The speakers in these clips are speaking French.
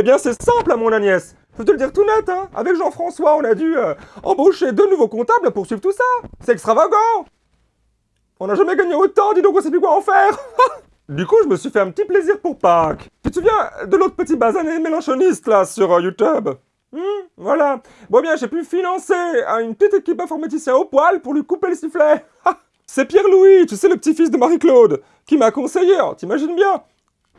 Eh bien, c'est simple, mon Agnès. Je peux te le dire tout net, hein. Avec Jean-François, on a dû euh, embaucher deux nouveaux comptables pour suivre tout ça. C'est extravagant. On n'a jamais gagné autant, dis donc on sait plus quoi en faire. du coup, je me suis fait un petit plaisir pour Pâques. Tu te souviens de l'autre petit basané mélanchoniste, là, sur euh, YouTube? Hmm, voilà. Bon bien, j'ai pu financer hein, une petite équipe informaticien au poil pour lui couper le sifflet. C'est Pierre-Louis, tu sais, le petit-fils de Marie-Claude, qui m'a conseillé, hein, t'imagines bien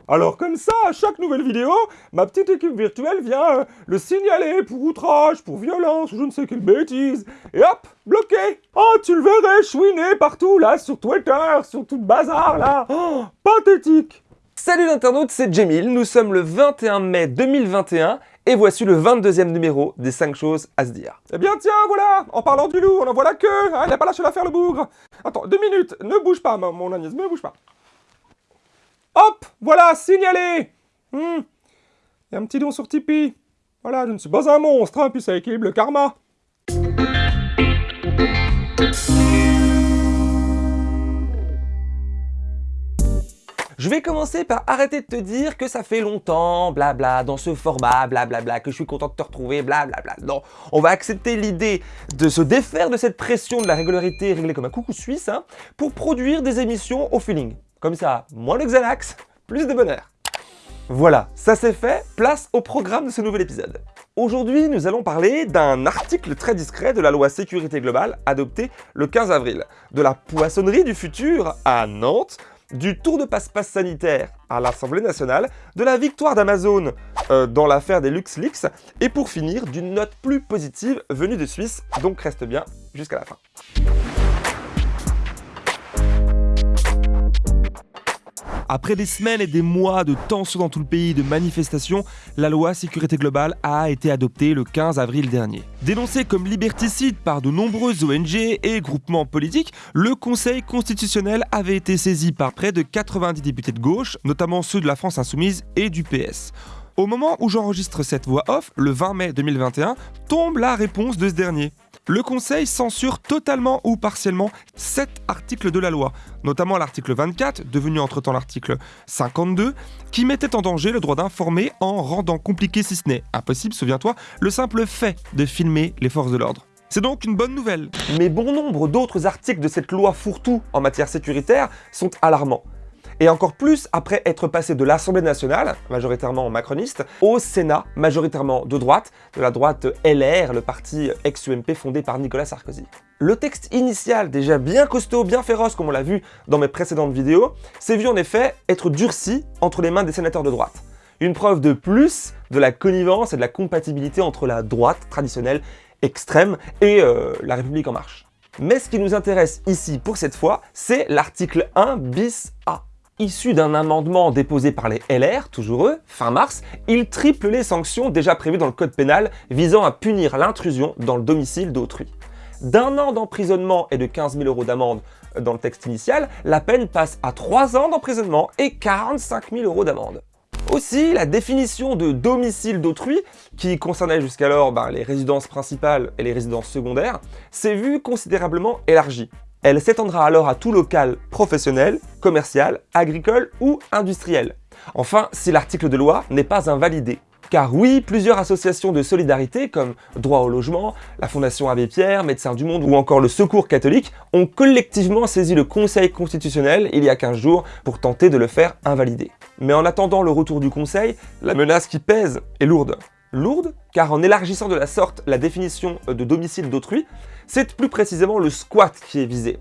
alors comme ça, à chaque nouvelle vidéo, ma petite équipe virtuelle vient euh, le signaler pour outrage, pour violence, ou je ne sais quelle bêtise. Et hop, bloqué. Oh, tu le verrais chouiner partout, là, sur Twitter, sur tout le bazar, là. Oh, Pathétique. Salut l'internaute, c'est Jamil, nous sommes le 21 mai 2021 et voici le 22e numéro des 5 choses à se dire. Eh bien tiens, voilà. En parlant du loup, on en voit la queue hein, Il n'a pas lâché l'affaire le bougre. Attends, deux minutes, ne bouge pas mon Agnès, ne bouge pas. Hop Voilà, signalé hmm. Il y a un petit don sur Tipeee. Voilà, je ne suis pas un monstre, hein, puis ça équilibre le karma. Je vais commencer par arrêter de te dire que ça fait longtemps, blabla, dans ce format, blablabla, que je suis content de te retrouver, blablabla. Non, on va accepter l'idée de se défaire de cette pression de la régularité réglée comme un coucou suisse, hein, pour produire des émissions au feeling. Comme ça, moins de Xanax, plus de bonheur. Voilà, ça c'est fait, place au programme de ce nouvel épisode. Aujourd'hui, nous allons parler d'un article très discret de la loi sécurité globale adoptée le 15 avril, de la poissonnerie du futur à Nantes, du tour de passe-passe sanitaire à l'Assemblée nationale, de la victoire d'Amazon euh, dans l'affaire des LuxLeaks, et pour finir, d'une note plus positive venue de Suisse, donc reste bien jusqu'à la fin. Après des semaines et des mois de tensions dans tout le pays, de manifestations, la loi sécurité globale a été adoptée le 15 avril dernier. Dénoncée comme liberticide par de nombreuses ONG et groupements politiques, le Conseil constitutionnel avait été saisi par près de 90 députés de gauche, notamment ceux de la France Insoumise et du PS. Au moment où j'enregistre cette voix off, le 20 mai 2021, tombe la réponse de ce dernier le Conseil censure totalement ou partiellement 7 articles de la loi, notamment l'article 24, devenu entre-temps l'article 52, qui mettait en danger le droit d'informer en rendant compliqué, si ce n'est impossible, souviens-toi, le simple fait de filmer les forces de l'ordre. C'est donc une bonne nouvelle. Mais bon nombre d'autres articles de cette loi fourre-tout en matière sécuritaire sont alarmants et encore plus après être passé de l'Assemblée nationale, majoritairement macroniste, au Sénat, majoritairement de droite, de la droite LR, le parti ex-UMP fondé par Nicolas Sarkozy. Le texte initial, déjà bien costaud, bien féroce comme on l'a vu dans mes précédentes vidéos, s'est vu en effet être durci entre les mains des sénateurs de droite. Une preuve de plus de la connivence et de la compatibilité entre la droite traditionnelle extrême et euh, la République en marche. Mais ce qui nous intéresse ici pour cette fois, c'est l'article 1 bis A. Issu d'un amendement déposé par les LR, toujours eux, fin mars, il triple les sanctions déjà prévues dans le code pénal visant à punir l'intrusion dans le domicile d'autrui. D'un an d'emprisonnement et de 15 000 euros d'amende dans le texte initial, la peine passe à 3 ans d'emprisonnement et 45 000 euros d'amende. Aussi, la définition de domicile d'autrui, qui concernait jusqu'alors ben, les résidences principales et les résidences secondaires, s'est vue considérablement élargie. Elle s'étendra alors à tout local professionnel, commercial, agricole ou industriel. Enfin, si l'article de loi n'est pas invalidé. Car oui, plusieurs associations de solidarité comme Droit au logement, la Fondation Abbé Pierre, Médecins du Monde ou encore le Secours catholique ont collectivement saisi le Conseil constitutionnel il y a 15 jours pour tenter de le faire invalider. Mais en attendant le retour du Conseil, la menace qui pèse est lourde. Lourde, car en élargissant de la sorte la définition de domicile d'autrui, c'est plus précisément le squat qui est visé.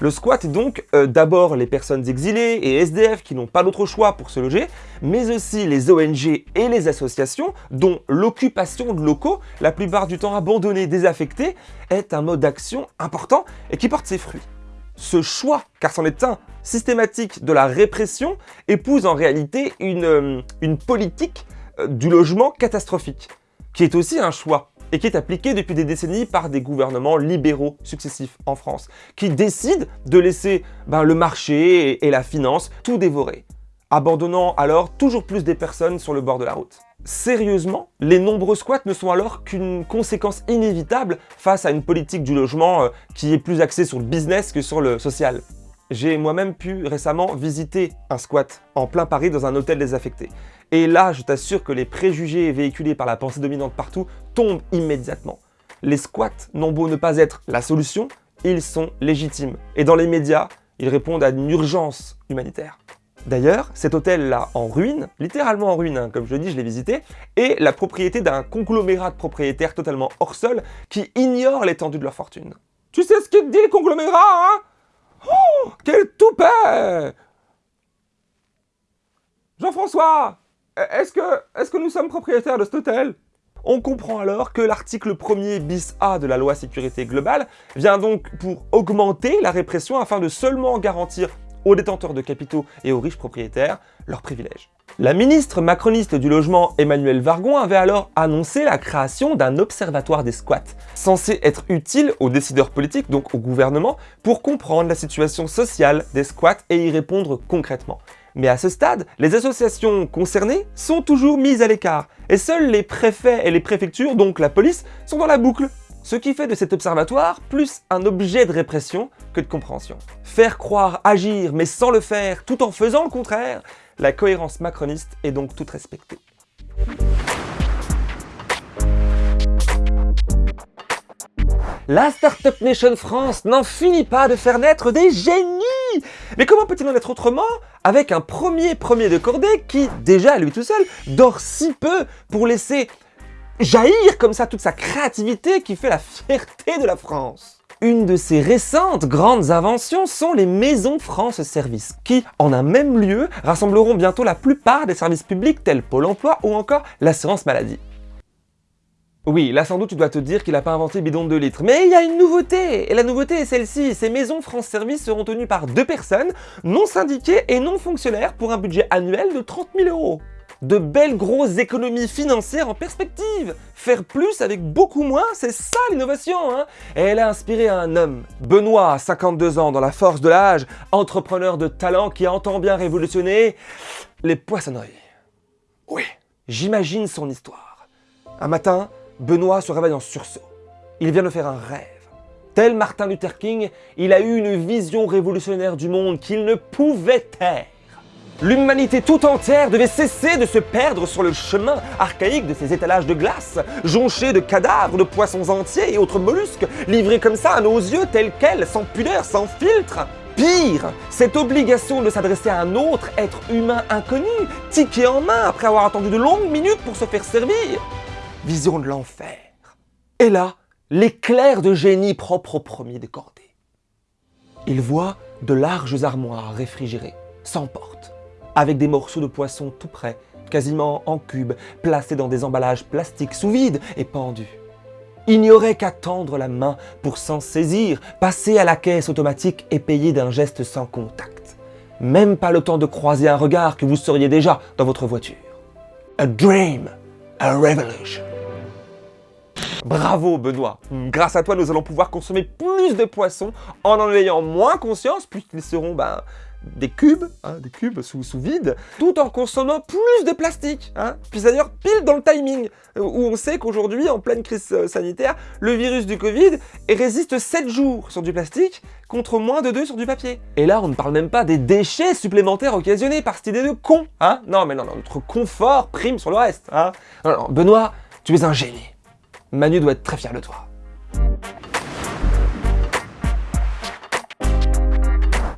Le squat est donc euh, d'abord les personnes exilées et SDF qui n'ont pas d'autre choix pour se loger, mais aussi les ONG et les associations dont l'occupation de locaux, la plupart du temps abandonnés, désaffectés, est un mode d'action important et qui porte ses fruits. Ce choix, car c'en est un, systématique de la répression, épouse en réalité une, euh, politique euh, du logement catastrophique, qui est aussi un choix et qui est appliqué depuis des décennies par des gouvernements libéraux successifs en France, qui décident de laisser ben, le marché et, la finance tout dévorer, abandonnant alors toujours plus des personnes sur le bord de la route. Sérieusement, les nombreux squats ne sont alors qu'une conséquence inévitable face à une politique du logement euh, qui est plus axée sur le business que sur le social. J'ai moi-même pu récemment visiter un squat en plein Paris dans un hôtel désaffecté. Et là, je t'assure que les préjugés véhiculés par la pensée dominante partout tombent immédiatement. Les squats n'ont beau ne pas être la solution, ils sont légitimes. Et dans les médias, ils répondent à une urgence humanitaire. D'ailleurs, cet hôtel-là en ruine, littéralement en ruine, hein, comme je le dis, je l'ai visité, est la propriété d'un conglomérat de propriétaires totalement hors sol qui ignorent l'étendue de leur fortune. Tu sais ce qu'il dit le conglomérat, hein? Oh Quel toupet Jean-François Est-ce que, est que nous sommes propriétaires de cet hôtel? On comprend alors que l'article 1er bis A de la loi sécurité globale vient donc pour augmenter la répression afin de seulement garantir aux détenteurs de capitaux et aux riches propriétaires leurs privilèges. La ministre macroniste du logement Emmanuel Vargon avait alors annoncé la création d'un observatoire des squats, censé être utile aux décideurs politiques, donc au gouvernement, pour comprendre la situation sociale des squats et y répondre concrètement. Mais à ce stade, les associations concernées sont toujours mises à l'écart, et seuls les préfets et les préfectures, donc la police, sont dans la boucle ce qui fait de cet observatoire plus un objet de répression que de compréhension. Faire croire agir mais sans le faire tout en faisant le contraire, la cohérence macroniste est donc toute respectée. La Startup Nation France n'en finit pas de faire naître des génies Mais comment peut-il en être autrement avec un premier premier de cordée qui, déjà lui tout seul, dort si peu pour laisser jaillir comme ça toute sa créativité qui fait la fierté de la France? Une de ses récentes grandes inventions sont les maisons France Service, qui, en un même lieu, rassembleront bientôt la plupart des services publics tels Pôle emploi ou encore l'assurance maladie. Oui, là sans doute tu dois te dire qu'il n'a pas inventé bidon de litres, mais il y a une nouveauté Et la nouveauté est celle-ci, ces maisons France Service seront tenues par deux personnes, non syndiquées et non fonctionnaires pour un budget annuel de 30 000 euros de belles grosses économies financières en perspective. Faire plus avec beaucoup moins, c'est ça l'innovation. Hein Et elle a inspiré un homme, Benoît, 52 ans, dans la force de l'âge, entrepreneur de talent qui entend bien révolutionner les poissonneries. Oui, j'imagine son histoire. Un matin, Benoît se réveille en sursaut. Il vient de faire un rêve. Tel Martin Luther King, il a eu une vision révolutionnaire du monde qu'il ne pouvait taire. L'humanité tout entière devait cesser de se perdre sur le chemin archaïque de ces étalages de glace, jonchés de cadavres, de poissons entiers et autres mollusques, livrés comme ça à nos yeux tels quels, sans pudeur, sans filtre. Pire, cette obligation de s'adresser à un autre être humain inconnu, ticket en main après avoir attendu de longues minutes pour se faire servir. Vision de l'enfer. Et là, l'éclair de génie propre au premier décordé. Il voit de larges armoires réfrigérées, sans porte avec des morceaux de poisson tout près, quasiment en cubes, placés dans des emballages plastiques sous vide et pendus. Il n'y aurait qu'à tendre la main pour s'en saisir, passer à la caisse automatique et payer d'un geste sans contact. Même pas le temps de croiser un regard que vous seriez déjà dans votre voiture. A dream, a revolution. Bravo Benoît Grâce à toi, nous allons pouvoir consommer plus de poissons en en ayant moins conscience puisqu'ils seront ben, des cubes, hein, des cubes sous, vide, tout en consommant plus de plastique. Hein. Puis d'ailleurs pile dans le timing, où on sait qu'aujourd'hui, en pleine crise euh, sanitaire, le virus du Covid résiste 7 jours sur du plastique contre moins de 2 sur du papier. Et là, on ne parle même pas des déchets supplémentaires occasionnés par cette idée de con. Hein non, mais non, notre confort prime sur le reste. Benoît, tu es un génie. Manu doit être très fier de toi.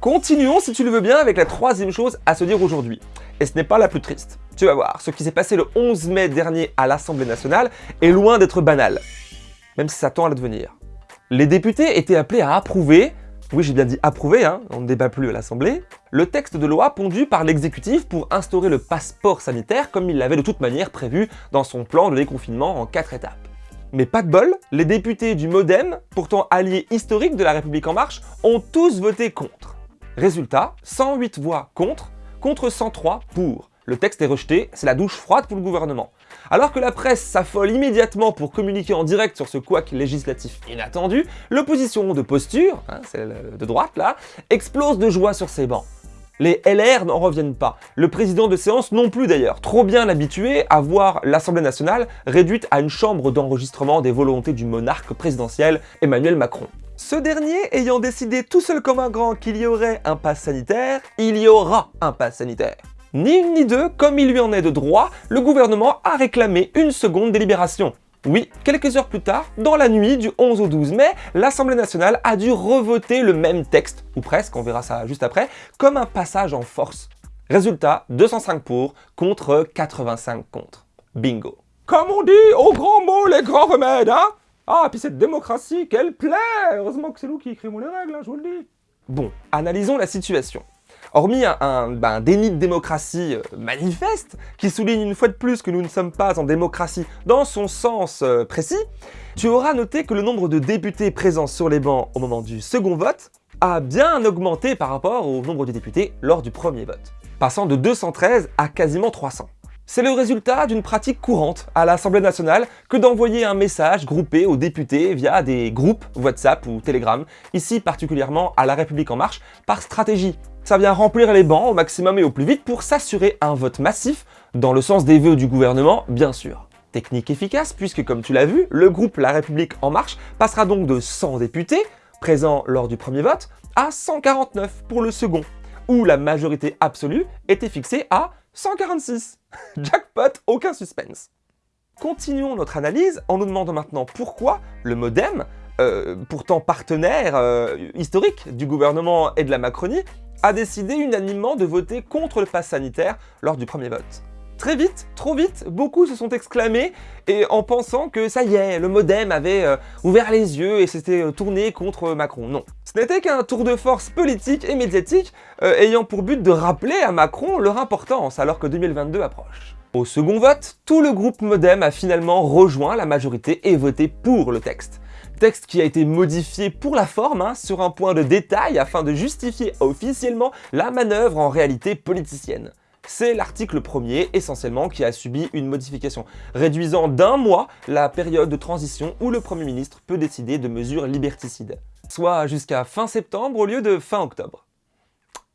Continuons, si tu le veux bien, avec la troisième chose à se dire aujourd'hui. Et ce n'est pas la plus triste. Tu vas voir, ce qui s'est passé le 11 mai dernier à l'Assemblée nationale est loin d'être banal. Même si ça tend à le devenir. Les députés étaient appelés à approuver, oui j'ai bien dit approuver, hein, on ne débat plus à l'Assemblée, le texte de loi pondu par l'exécutif pour instaurer le passeport sanitaire comme il l'avait de toute manière prévu dans son plan de déconfinement en quatre étapes. Mais pas de bol, les députés du MoDem, pourtant alliés historiques de la République En Marche, ont tous voté contre. Résultat, 108 voix contre, contre 103 pour. Le texte est rejeté, c'est la douche froide pour le gouvernement. Alors que la presse s'affole immédiatement pour communiquer en direct sur ce couac législatif inattendu, l'opposition de posture, hein, celle de droite là, explose de joie sur ses bancs. Les LR n'en reviennent pas, le président de séance non plus d'ailleurs, trop bien habitué à voir l'Assemblée nationale réduite à une chambre d'enregistrement des volontés du monarque présidentiel Emmanuel Macron. Ce dernier ayant décidé tout seul comme un grand qu'il y aurait un pass sanitaire, il y aura un pass sanitaire. Ni une ni deux, comme il lui en est de droit, le gouvernement a réclamé une seconde délibération. Oui, quelques heures plus tard, dans la nuit du 11 au 12 mai, l'Assemblée nationale a dû revoter le même texte, ou presque, on verra ça juste après, comme un passage en force. Résultat, 205 pour contre 85 contre. Bingo. Comme on dit, au grand mot, les grands remèdes, hein? Ah, puis cette démocratie, qu'elle plaît Heureusement que c'est nous qui écrivons les règles, hein, je vous le dis. Bon, analysons la situation. Hormis un, ben, déni de démocratie euh, manifeste, qui souligne une fois de plus que nous ne sommes pas en démocratie dans son sens euh, précis, tu auras noté que le nombre de députés présents sur les bancs au moment du second vote a bien augmenté par rapport au nombre de députés lors du premier vote, passant de 213 à quasiment 300. C'est le résultat d'une pratique courante à l'Assemblée nationale que d'envoyer un message groupé aux députés via des groupes WhatsApp ou Telegram, ici particulièrement à La République En Marche, par stratégie. Ça vient remplir les bancs au maximum et au plus vite pour s'assurer un vote massif, dans le sens des vœux du gouvernement, bien sûr. Technique efficace puisque, comme tu l'as vu, le groupe La République En Marche passera donc de 100 députés, présents lors du premier vote, à 149 pour le second, où la majorité absolue était fixée à 146. Jackpot, aucun suspense. Continuons notre analyse en nous demandant maintenant pourquoi le modem, euh, pourtant partenaire euh, historique du gouvernement et de la Macronie, a décidé unanimement de voter contre le pass sanitaire lors du premier vote. Très vite, trop vite, beaucoup se sont exclamés en pensant que ça y est, le modem avait euh, ouvert les yeux et s'était tourné contre Macron. Non. Ce n'était qu'un tour de force politique et médiatique ayant pour but de rappeler à Macron leur importance alors que 2022 approche. Au second vote, tout le groupe modem a finalement rejoint la majorité et voté pour le texte. Texte qui a été modifié pour la forme, hein, sur un point de détail afin de justifier officiellement la manœuvre en réalité politicienne c'est l'article premier essentiellement qui a subi une modification, réduisant d'un mois la période de transition où le Premier ministre peut décider de mesures liberticides, soit jusqu'à fin septembre au lieu de fin octobre.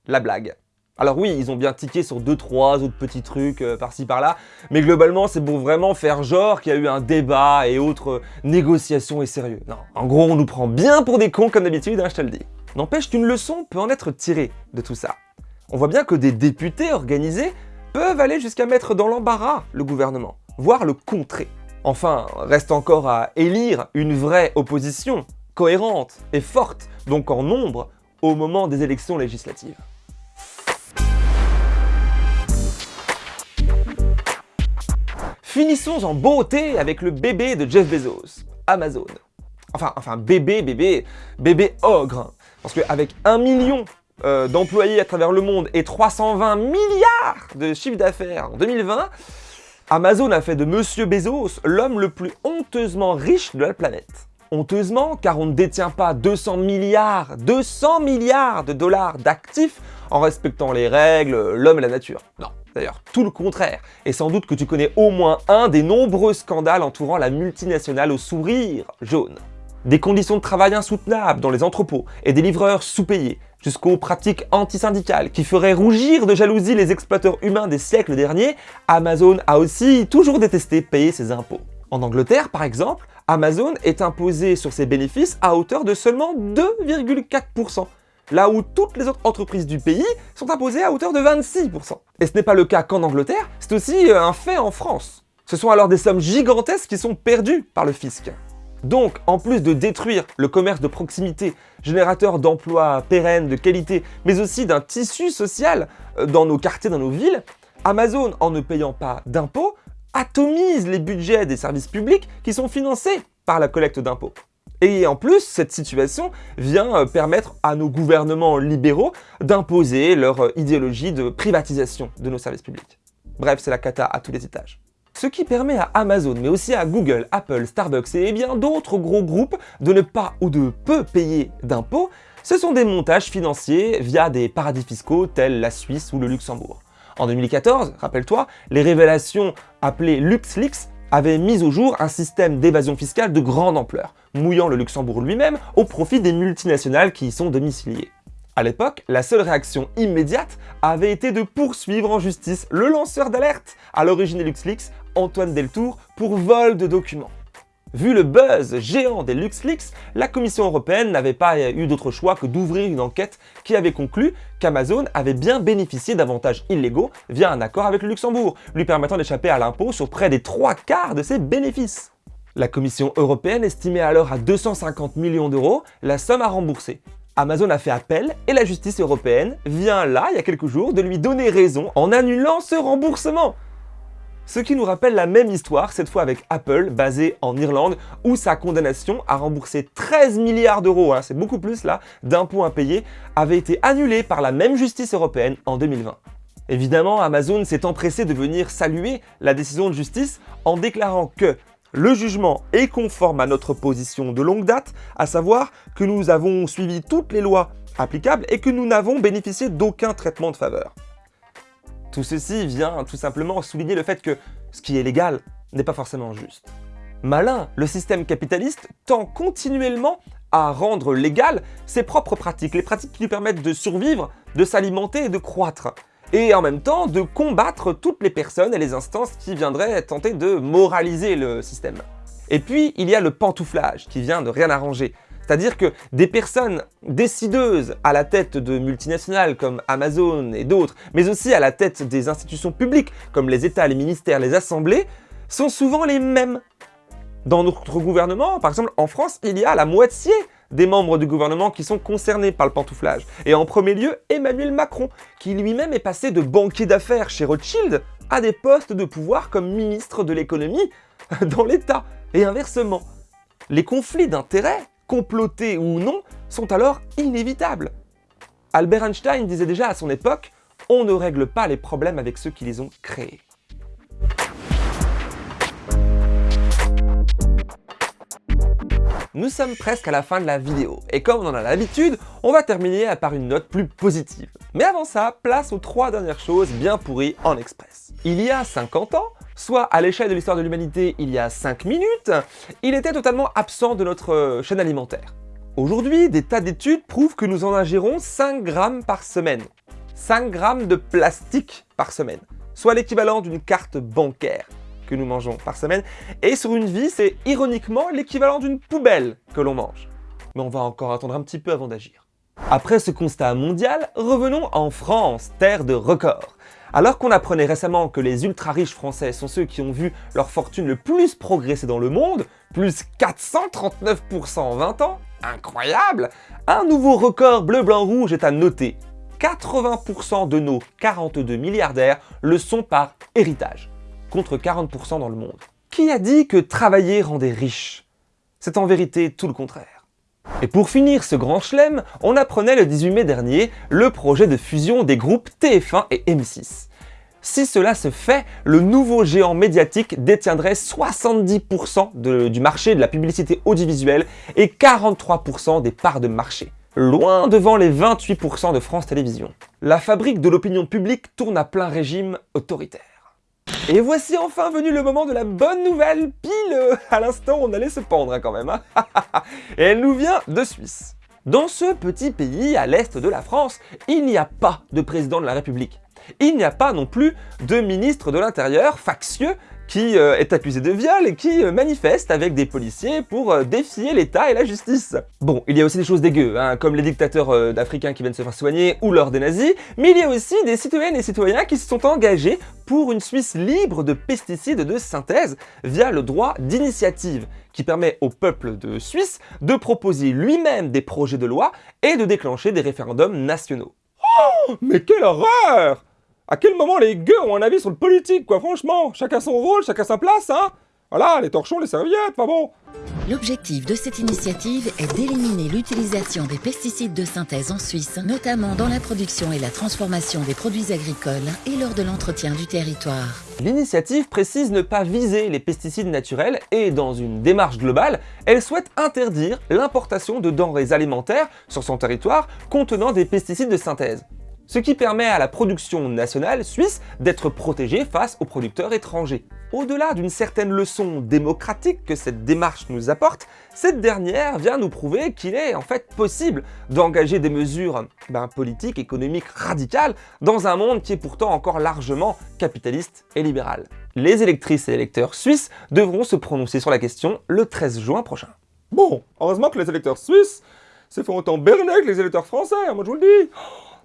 La blague. Alors oui, ils ont bien tiqué sur deux trois autres petits trucs euh, par-ci par-là, mais globalement c'est pour vraiment faire genre qu'il y a eu un débat et autres négociations et sérieux. Non, en gros on nous prend bien pour des cons comme d'habitude, hein, je te le dis. N'empêche qu'une leçon peut en être tirée de tout ça on voit bien que des députés organisés peuvent aller jusqu'à mettre dans l'embarras le gouvernement, voire le contrer. Enfin, reste encore à élire une vraie opposition, cohérente et forte, donc en nombre, au moment des élections législatives. Finissons en beauté avec le bébé de Jeff Bezos, Amazon. Enfin, enfin bébé, bébé, bébé ogre. Parce qu'avec un million euh, d'employés à travers le monde et 320 milliards de chiffre d'affaires en 2020, Amazon a fait de Monsieur Bezos l'homme le plus honteusement riche de la planète. Honteusement, car on ne détient pas 200 milliards, 200 milliards de dollars d'actifs en respectant les règles, l'homme et la nature. Non, d'ailleurs, tout le contraire. Et sans doute que tu connais au moins un des nombreux scandales entourant la multinationale au sourire jaune. Des conditions de travail insoutenables dans les entrepôts et des livreurs sous-payés, jusqu'aux pratiques antisyndicales qui feraient rougir de jalousie les exploiteurs humains des siècles derniers, Amazon a aussi toujours détesté payer ses impôts. En Angleterre, par exemple, Amazon est imposé sur ses bénéfices à hauteur de seulement 2,4%, là où toutes les autres entreprises du pays sont imposées à hauteur de 26%. Et ce n'est pas le cas qu'en Angleterre, c'est aussi euh, un fait en France. Ce sont alors des sommes gigantesques qui sont perdues par le fisc. Donc, en plus de détruire le commerce de proximité, générateur d'emplois pérennes, de qualité, mais aussi d'un tissu social euh, dans nos quartiers, dans nos villes, Amazon, en ne payant pas d'impôts, atomise les budgets des services publics qui sont financés par la collecte d'impôts. Et en plus, cette situation vient euh, permettre à nos gouvernements libéraux d'imposer leur euh, idéologie de privatisation de nos services publics. Bref, c'est la cata à tous les étages. Ce qui permet à Amazon, mais aussi à Google, Apple, Starbucks et bien d'autres gros groupes de ne pas ou de peu payer d'impôts, ce sont des montages financiers via des paradis fiscaux tels la Suisse ou le Luxembourg. En 2014, rappelle-toi, les révélations appelées LuxLeaks avaient mis au jour un système d'évasion fiscale de grande ampleur, mouillant le Luxembourg lui-même au profit des multinationales qui y sont domiciliées. À l'époque, la seule réaction immédiate avait été de poursuivre en justice le lanceur d'alerte à l'origine des LuxLeaks, Antoine Deltour, pour vol de documents. Vu le buzz géant des LuxLeaks, la Commission européenne n'avait pas eu d'autre choix que d'ouvrir une enquête qui avait conclu qu'Amazon avait bien bénéficié d'avantages illégaux via un accord avec le Luxembourg, lui permettant d'échapper à l'impôt sur près des trois quarts de ses bénéfices. La Commission européenne estimait alors à 250 millions d'euros la somme à rembourser. Amazon a fait appel et la justice européenne vient là, il y a quelques jours, de lui donner raison en annulant ce remboursement ce qui nous rappelle la même histoire, cette fois avec Apple, basée en Irlande, où sa condamnation à rembourser 13 milliards d'euros, hein, c'est beaucoup plus là, d'impôts impayés, avait été annulée par la même justice européenne en 2020. Évidemment, Amazon s'est empressé de venir saluer la décision de justice en déclarant que le jugement est conforme à notre position de longue date, à savoir que nous avons suivi toutes les lois applicables et que nous n'avons bénéficié d'aucun traitement de faveur. Tout ceci vient tout simplement souligner le fait que ce qui est légal n'est pas forcément juste. Malin, le système capitaliste tend continuellement à rendre légal ses propres pratiques, les pratiques qui lui permettent de survivre, de s'alimenter et de croître, et en même temps de combattre toutes les personnes et les instances qui viendraient tenter de moraliser le système. Et puis, il y a le pantouflage, qui vient de rien arranger. C'est-à-dire que des personnes décideuses à la tête de multinationales comme Amazon et d'autres, mais aussi à la tête des institutions publiques comme les États, les ministères, les assemblées, sont souvent les mêmes. Dans notre gouvernement, par exemple en France, il y a la moitié des membres du gouvernement qui sont concernés par le pantouflage. Et en premier lieu, Emmanuel Macron, qui lui-même est passé de banquier d'affaires chez Rothschild à des postes de pouvoir comme ministre de l'économie dans l'État, et inversement. Les conflits d'intérêts complotés ou non, sont alors inévitables. Albert Einstein disait déjà à son époque « On ne règle pas les problèmes avec ceux qui les ont créés ». Nous sommes presque à la fin de la vidéo, et comme on en a l'habitude, on va terminer par une note plus positive. Mais avant ça, place aux trois dernières choses bien pourries en express. Il y a 50 ans, soit à l'échelle de l'histoire de l'humanité il y a 5 minutes, il était totalement absent de notre euh, chaîne alimentaire. Aujourd'hui, des tas d'études prouvent que nous en ingérons 5 grammes par semaine. 5 grammes de plastique par semaine, soit l'équivalent d'une carte bancaire que nous mangeons par semaine, et sur une vie, c'est ironiquement l'équivalent d'une poubelle que l'on mange. Mais on va encore attendre un petit peu avant d'agir. Après ce constat mondial, revenons en France, terre de records. Alors qu'on apprenait récemment que les ultra-riches français sont ceux qui ont vu leur fortune le plus progresser dans le monde, plus 439% en 20 ans, incroyable Un nouveau record bleu-blanc-rouge est à noter. 80% de nos 42 milliardaires le sont par héritage, contre 40% dans le monde. Qui a dit que travailler rendait riche? C'est en vérité tout le contraire. Et pour finir ce grand chelem, on apprenait le 18 mai dernier le projet de fusion des groupes TF1 et M6. Si cela se fait, le nouveau géant médiatique détiendrait 70% du marché de la publicité audiovisuelle et 43% des parts de marché, loin devant les 28% de France Télévisions. La fabrique de l'opinion publique tourne à plein régime autoritaire. Et voici enfin venu le moment de la bonne nouvelle, pile à l'instant on allait se pendre hein, quand même. Hein. Et elle nous vient de Suisse. Dans ce petit pays à l'est de la France, il n'y a pas de président de la République. Il n'y a pas non plus de ministre de l'Intérieur factieux qui euh, est accusé de viol et qui euh, manifeste avec des policiers pour euh, défier l'État et la justice. Bon, il y a aussi des choses dégueu, hein, comme les dictateurs d'Africains qui viennent se faire soigner ou lors des nazis, mais il y a aussi des citoyennes et citoyens qui se sont engagés pour une Suisse libre de pesticides de synthèse via le droit d'initiative, qui permet au peuple de Suisse de proposer lui-même des projets de loi et de déclencher des référendums nationaux. Oh, mais quelle horreur à quel moment les gueux ont un avis sur le politique, quoi, franchement? Chacun son rôle, chacun sa place, hein Voilà, les torchons, les serviettes, pas bon L'objectif de cette initiative est d'éliminer l'utilisation des pesticides de synthèse en Suisse, notamment dans la production et la transformation des produits agricoles et lors de l'entretien du territoire. L'initiative précise ne pas viser les pesticides naturels et, dans une démarche globale, elle souhaite interdire l'importation de denrées alimentaires sur son territoire contenant des pesticides de synthèse. Ce qui permet à la production nationale suisse d'être protégée face aux producteurs étrangers. Au-delà d'une certaine leçon démocratique que cette démarche nous apporte, cette dernière vient nous prouver qu'il est en fait possible d'engager des mesures ben, politiques, économiques radicales dans un monde qui est pourtant encore largement capitaliste et libéral. Les électrices et électeurs suisses devront se prononcer sur la question le 13 juin prochain. Bon, heureusement que les électeurs suisses se font autant berner que les électeurs français, hein, moi je vous le dis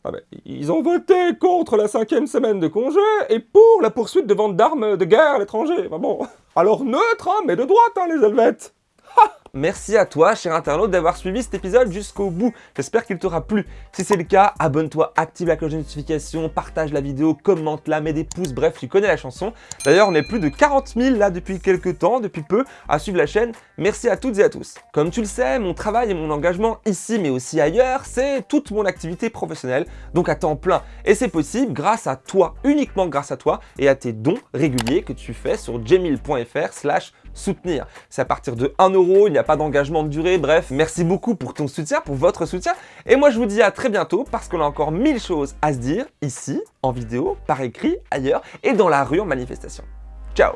ah ben, ils ont voté contre la cinquième semaine de congé et pour la poursuite de vente d'armes de guerre à l'étranger. alors neutre, hein, mais de droite, hein, les Helvètes Merci à toi, cher internaute, d'avoir suivi cet épisode jusqu'au bout. J'espère qu'il t'aura plu. Si c'est le cas, abonne-toi, active la cloche de notification, partage la vidéo, commente-la, mets des pouces, bref, tu connais la chanson. D'ailleurs, on est plus de 40 000 là depuis quelques temps, depuis peu, à suivre la chaîne. Merci à toutes et à tous. Comme tu le sais, mon travail et mon engagement ici, mais aussi ailleurs, c'est toute mon activité professionnelle, donc à temps plein. Et c'est possible grâce à toi, uniquement grâce à toi, et à tes dons réguliers que tu fais sur jemil.fr soutenir. C'est à partir de 1 euro, il n'y a pas d'engagement de durée, bref, merci beaucoup pour ton soutien, pour votre soutien. Et moi je vous dis à très bientôt parce qu'on a encore mille choses à se dire ici, en vidéo, par écrit, ailleurs et dans la rue en manifestation. Ciao